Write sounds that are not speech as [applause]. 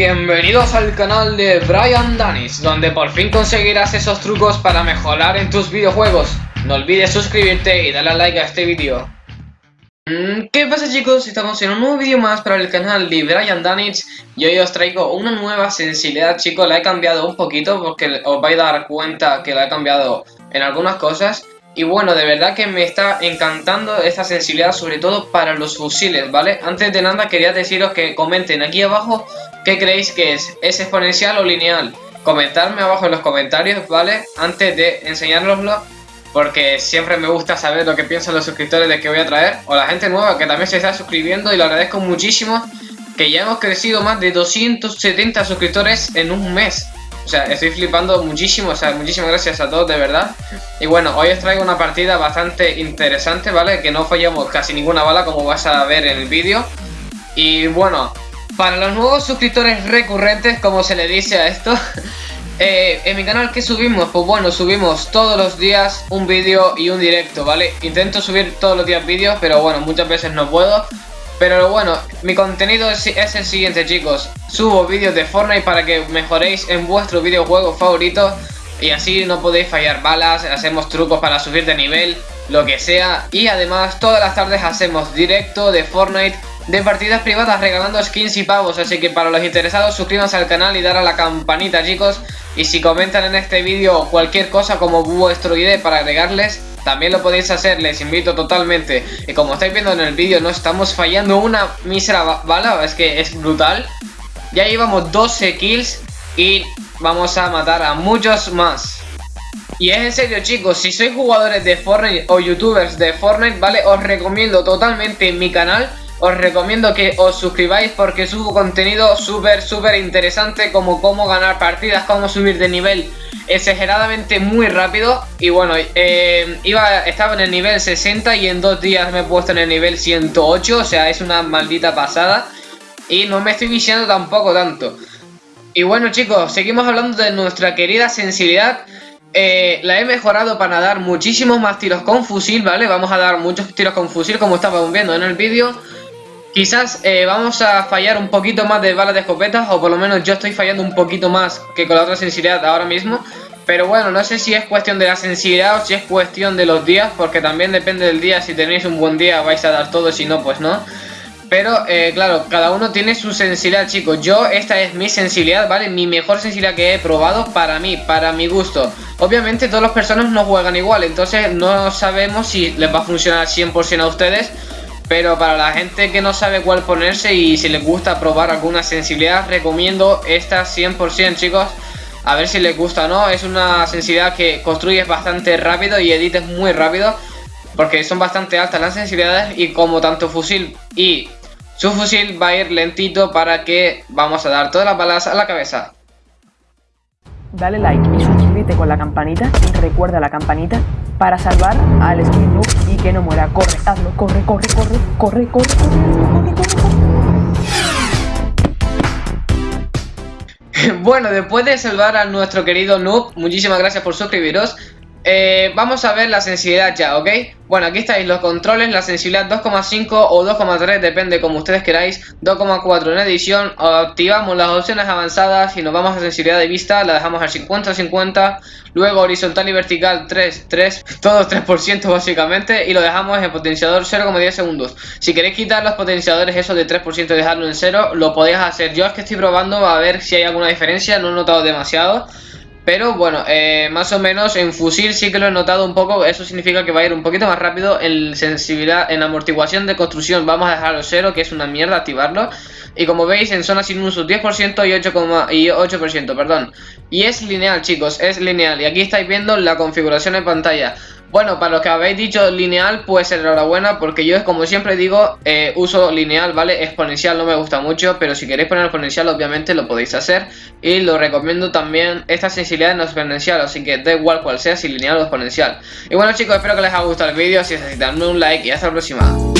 Bienvenidos al canal de Brian Danis, donde por fin conseguirás esos trucos para mejorar en tus videojuegos. No olvides suscribirte y darle like a este vídeo. Mm, ¿Qué pasa chicos? Estamos en un nuevo vídeo más para el canal de Brian Danich y hoy os traigo una nueva sensibilidad chicos, la he cambiado un poquito porque os vais a dar cuenta que la he cambiado en algunas cosas y bueno, de verdad que me está encantando esta sensibilidad, sobre todo para los fusiles, ¿vale? Antes de nada quería deciros que comenten aquí abajo qué creéis que es, ¿es exponencial o lineal? Comentadme abajo en los comentarios, ¿vale? Antes de enseñároslo, porque siempre me gusta saber lo que piensan los suscriptores de que voy a traer, o la gente nueva que también se está suscribiendo y lo agradezco muchísimo, que ya hemos crecido más de 270 suscriptores en un mes. Sea, estoy flipando muchísimo, o sea, muchísimas gracias a todos, de verdad. Y bueno, hoy os traigo una partida bastante interesante, ¿vale? Que no fallamos casi ninguna bala, como vas a ver en el vídeo. Y bueno, para los nuevos suscriptores recurrentes, como se le dice a esto... [laughs] Eh, en mi canal, ¿qué subimos? Pues bueno, subimos todos los días un vídeo y un directo, ¿vale? Intento subir todos los días vídeos, pero bueno, muchas veces no puedo pero bueno, mi contenido es, el siguiente chicos. Subo vídeos de Fortnite para que mejoréis en vuestro videojuego favorito Y así no podéis fallar balas, hacemos trucos para subir de nivel, lo que sea. Y además todas las tardes hacemos directo de Fortnite de partidas privadas regalando skins y pavos Así que para los interesados suscríbanse al canal y dar a la campanita chicos Y si comentan en este vídeo cualquier cosa como vuestro ID para agregarles también lo podéis hacer, les invito totalmente. Y como estáis viendo en el vídeo, no estamos fallando una mísera bala, es que es brutal. Ya llevamos 12 kills y vamos a matar a muchos más. Y es en serio chicos, si sois jugadores de Fortnite o youtubers de Fortnite, ¿vale? Os recomiendo totalmente mi canal os recomiendo que os suscribáis porque subo contenido súper, súper interesante como cómo ganar partidas, cómo subir de nivel exageradamente muy rápido y bueno, eh, iba, estaba en el nivel 60 y en dos días me he puesto en el nivel 108, o sea, es una maldita pasada y no me estoy viciando tampoco tanto. Y bueno chicos, seguimos hablando de nuestra querida sensibilidad eh, la he mejorado para dar muchísimos más tiros con fusil, ¿vale? Vamos a dar muchos tiros con fusil como estábamos viendo en el vídeo Quizás eh, vamos a fallar un poquito más de balas de escopetas o por lo menos yo estoy fallando un poquito más que con la otra sensibilidad ahora mismo. Pero bueno, no sé si es cuestión de la sensibilidad o si es cuestión de los días, porque también depende del día, si tenéis un buen día vais a dar todo, si no, pues no. Pero, eh, claro, cada uno tiene su sensibilidad, chicos. Yo, esta es mi sensibilidad, ¿vale? Mi mejor sensibilidad que he probado para mí, para mi gusto. Obviamente, todas las personas no juegan igual, entonces no sabemos si les va a funcionar 100% a ustedes pero para la gente que no sabe cuál ponerse y si les gusta probar alguna sensibilidad, recomiendo esta 100% chicos. A ver si les gusta o no, es una sensibilidad que construyes bastante rápido y edites muy rápido. Porque son bastante altas las sensibilidades y como tanto fusil y su fusil va a ir lentito para que vamos a dar todas las balas a la cabeza. Dale like y suscríbete con la campanita recuerda la campanita para salvar al skin noob y que no muera. Corre, hazlo, corre, corre, corre, corre, corre, corre, corre, corre. [laughs] Bueno, después de salvar a nuestro querido noob, muchísimas gracias por suscribiros. Eh, vamos a ver la sensibilidad ya, ¿ok? Bueno, aquí estáis los controles, la sensibilidad 2,5 o 2,3, depende como ustedes queráis. 2,4 en edición, activamos las opciones avanzadas y nos vamos a sensibilidad de vista, la dejamos al 50-50 Luego horizontal y vertical 3, 3, todos 3% básicamente Y lo dejamos en potenciador 0,10 segundos. Si queréis quitar los potenciadores esos de 3% y dejarlo en 0, lo podéis hacer. Yo es que estoy probando a ver si hay alguna diferencia, no he notado demasiado pero bueno, eh, más o menos en fusil sí que lo he notado un poco. Eso significa que va a ir un poquito más rápido En sensibilidad, en amortiguación de construcción. Vamos a dejarlo cero, que es una mierda activarlo. Y como veis en zona sin uso 10% y 8%, y 8% perdón. Y es lineal chicos, es lineal. Y aquí estáis viendo la configuración en pantalla bueno, para los que habéis dicho lineal, pues enhorabuena, porque yo como siempre digo, eh, uso lineal, ¿vale? Exponencial no me gusta mucho, pero si queréis poner exponencial, obviamente lo podéis hacer. Y lo recomiendo también, esta sensibilidad no exponencial, así que da igual cual sea, si lineal o exponencial. Y bueno chicos, espero que les haya gustado el vídeo, si es así, dadme un like y hasta la próxima.